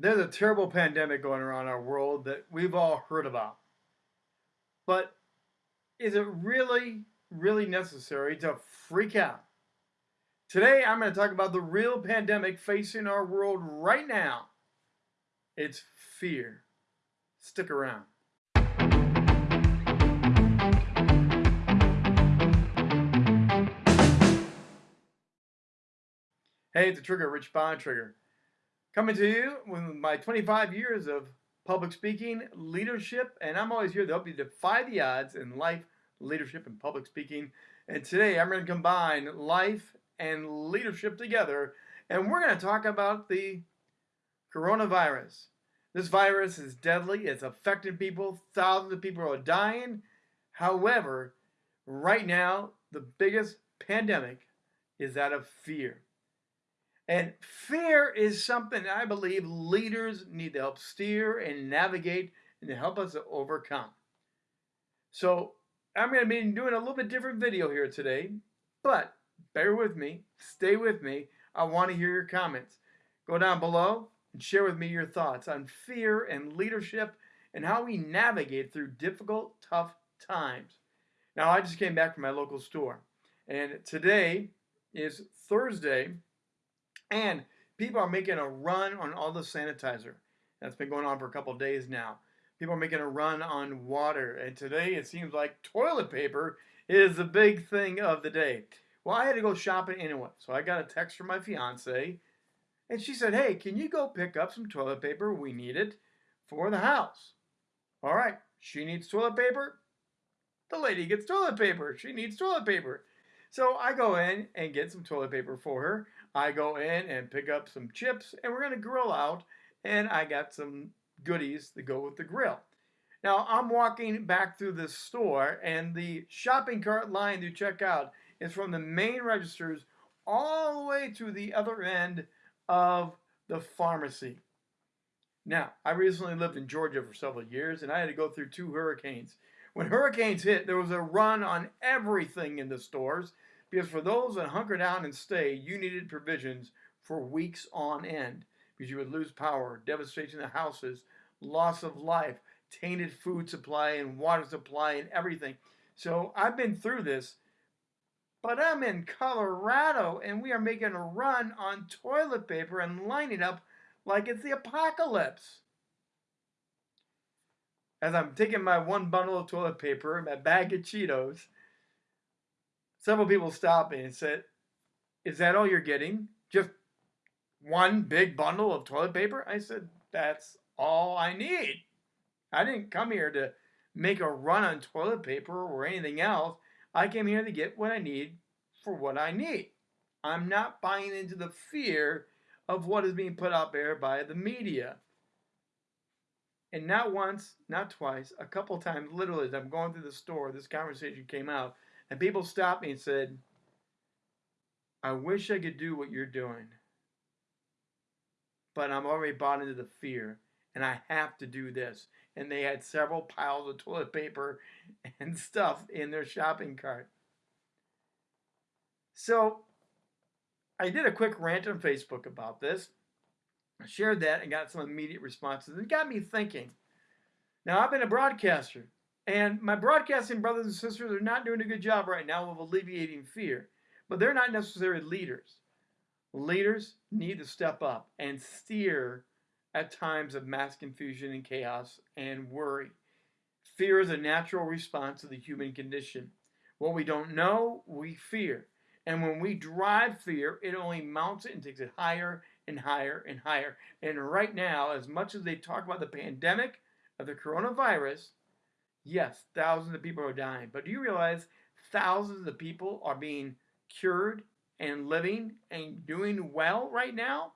There's a terrible pandemic going around our world that we've all heard about. But is it really, really necessary to freak out? Today, I'm going to talk about the real pandemic facing our world right now. It's fear. Stick around. Hey, it's the Trigger, Rich Bontrager. Coming to you with my 25 years of public speaking, leadership, and I'm always here to help you defy the odds in life, leadership, and public speaking. And today I'm going to combine life and leadership together, and we're going to talk about the coronavirus. This virus is deadly, it's affecting people, thousands of people are dying. However, right now, the biggest pandemic is that of fear. And fear is something I believe leaders need to help steer and navigate and to help us to overcome. So I'm going to be doing a little bit different video here today, but bear with me, stay with me. I want to hear your comments. Go down below and share with me your thoughts on fear and leadership and how we navigate through difficult, tough times. Now, I just came back from my local store, and today is Thursday, and people are making a run on all the sanitizer. That's been going on for a couple days now. People are making a run on water. And today it seems like toilet paper is the big thing of the day. Well, I had to go shopping anyway. So I got a text from my fiance. And she said, hey, can you go pick up some toilet paper? We need it for the house. All right, she needs toilet paper. The lady gets toilet paper. She needs toilet paper. So I go in and get some toilet paper for her. I go in and pick up some chips and we're going to grill out and I got some goodies to go with the grill. Now I'm walking back through this store and the shopping cart line to check out is from the main registers all the way to the other end of the pharmacy. Now, I recently lived in Georgia for several years and I had to go through two hurricanes. When hurricanes hit, there was a run on everything in the stores because for those that hunker down and stay, you needed provisions for weeks on end because you would lose power, devastation of houses, loss of life, tainted food supply and water supply and everything. So I've been through this, but I'm in Colorado and we are making a run on toilet paper and lining up like it's the apocalypse. As I'm taking my one bundle of toilet paper my bag of Cheetos, several people stopped me and said, Is that all you're getting? Just one big bundle of toilet paper? I said, That's all I need. I didn't come here to make a run on toilet paper or anything else. I came here to get what I need for what I need. I'm not buying into the fear of what is being put out there by the media. And not once, not twice, a couple times, literally, as I'm going through the store, this conversation came out. And people stopped me and said, I wish I could do what you're doing. But I'm already bought into the fear and I have to do this. And they had several piles of toilet paper and stuff in their shopping cart. So I did a quick rant on Facebook about this. I shared that and got some immediate responses. It got me thinking. Now, I've been a broadcaster and my broadcasting brothers and sisters are not doing a good job right now of alleviating fear, but they're not necessarily leaders. Leaders need to step up and steer at times of mass confusion and chaos and worry. Fear is a natural response to the human condition. What we don't know, we fear. And when we drive fear, it only mounts it and takes it higher and higher and higher. And right now, as much as they talk about the pandemic of the coronavirus, Yes, thousands of people are dying, but do you realize thousands of people are being cured and living and doing well right now?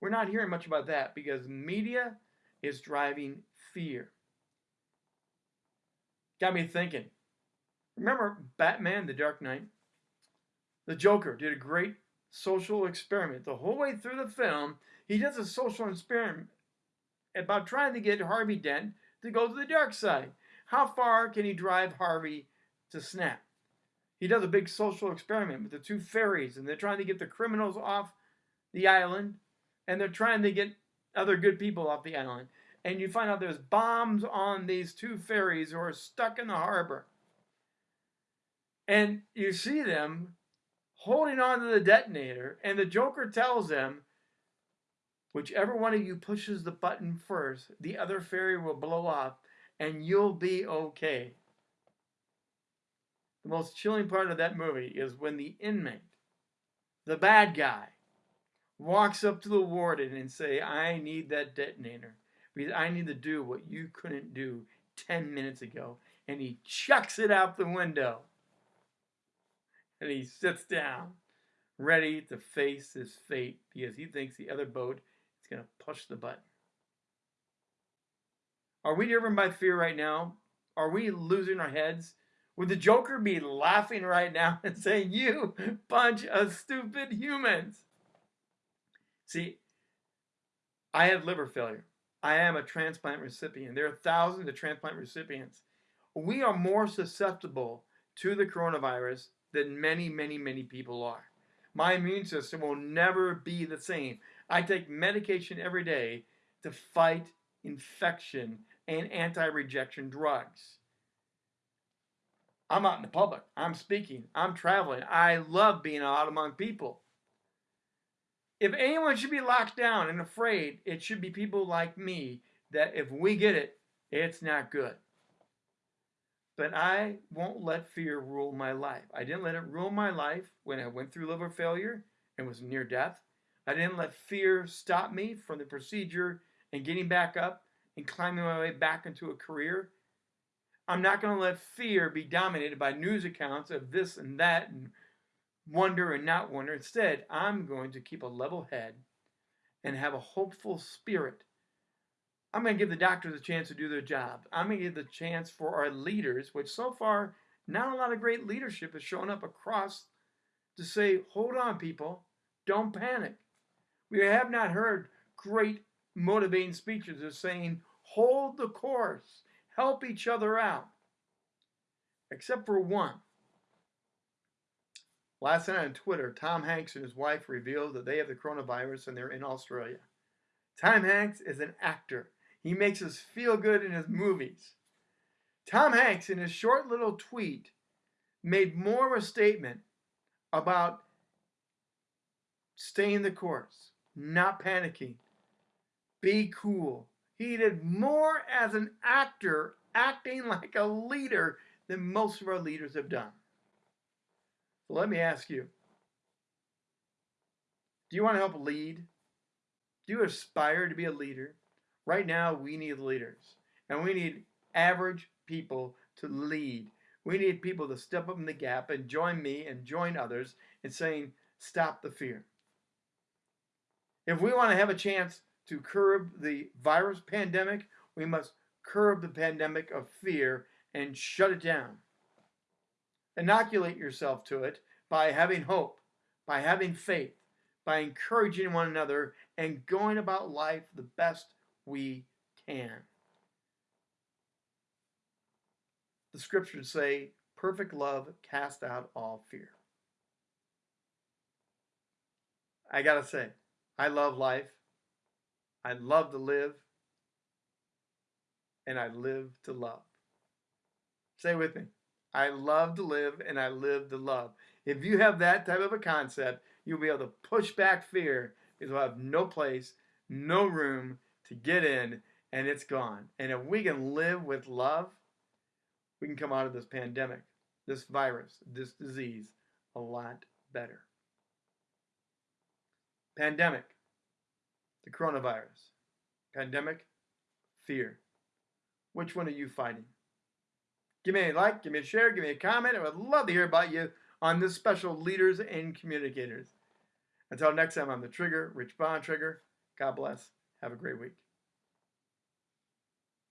We're not hearing much about that because media is driving fear. Got me thinking. Remember Batman, The Dark Knight? The Joker did a great social experiment. The whole way through the film, he does a social experiment about trying to get Harvey Dent to go to the dark side. How far can he drive Harvey to snap? He does a big social experiment with the two ferries, and they're trying to get the criminals off the island, and they're trying to get other good people off the island. And you find out there's bombs on these two ferries who are stuck in the harbor. And you see them holding on to the detonator, and the Joker tells them, whichever one of you pushes the button first, the other ferry will blow up, and you'll be okay. The most chilling part of that movie is when the inmate, the bad guy, walks up to the warden and say, I need that detonator because I need to do what you couldn't do 10 minutes ago. And he chucks it out the window. And he sits down, ready to face his fate because he thinks the other boat is going to push the button. Are we driven by fear right now? Are we losing our heads? Would the Joker be laughing right now and saying, You bunch of stupid humans? See, I have liver failure. I am a transplant recipient. There are thousands of transplant recipients. We are more susceptible to the coronavirus than many, many, many people are. My immune system will never be the same. I take medication every day to fight infection and anti rejection drugs. I'm out in the public. I'm speaking. I'm traveling. I love being out among people. If anyone should be locked down and afraid, it should be people like me that if we get it, it's not good. But I won't let fear rule my life. I didn't let it rule my life when I went through liver failure and was near death. I didn't let fear stop me from the procedure and getting back up and climbing my way back into a career. I'm not going to let fear be dominated by news accounts of this and that and wonder and not wonder. Instead, I'm going to keep a level head and have a hopeful spirit. I'm going to give the doctors a chance to do their job. I'm going to give the chance for our leaders, which so far, not a lot of great leadership has shown up across to say, hold on, people, don't panic. We have not heard great motivating speeches of saying, hold the course, help each other out, except for one. Last night on Twitter, Tom Hanks and his wife revealed that they have the coronavirus and they're in Australia. Tom Hanks is an actor. He makes us feel good in his movies. Tom Hanks, in his short little tweet, made more of a statement about staying the course, not panicking, be cool. He did more as an actor, acting like a leader, than most of our leaders have done. So let me ask you do you want to help lead? Do you aspire to be a leader? Right now, we need leaders, and we need average people to lead. We need people to step up in the gap and join me and join others in saying, stop the fear. If we want to have a chance to curb the virus pandemic, we must curb the pandemic of fear and shut it down. Inoculate yourself to it by having hope, by having faith, by encouraging one another, and going about life the best we can. The scriptures say, perfect love cast out all fear. I gotta say, I love life. I love to live. And I live to love. Say with me. I love to live and I live to love. If you have that type of a concept, you'll be able to push back fear because we'll have no place, no room to get in, and it's gone. And if we can live with love, we can come out of this pandemic, this virus, this disease a lot better. Pandemic, the coronavirus. Pandemic, fear. Which one are you fighting? Give me a like, give me a share, give me a comment. I would love to hear about you on this special Leaders and Communicators. Until next time, I'm the Trigger, Rich Bontrager. God bless. Have a great week.